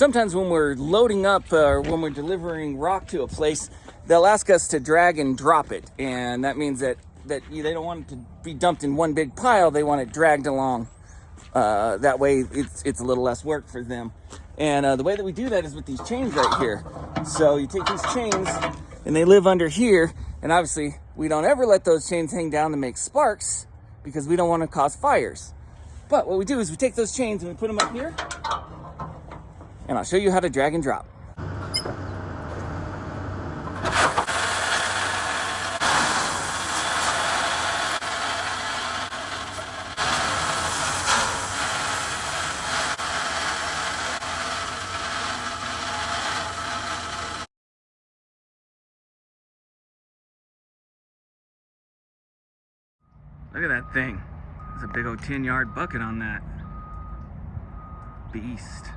sometimes when we're loading up uh, or when we're delivering rock to a place, they'll ask us to drag and drop it. And that means that, that they don't want it to be dumped in one big pile. They want it dragged along. Uh, that way it's, it's a little less work for them. And uh, the way that we do that is with these chains right here. So you take these chains and they live under here. And obviously we don't ever let those chains hang down to make sparks because we don't want to cause fires. But what we do is we take those chains and we put them up here and I'll show you how to drag and drop. Look at that thing. There's a big old 10 yard bucket on that. Beast.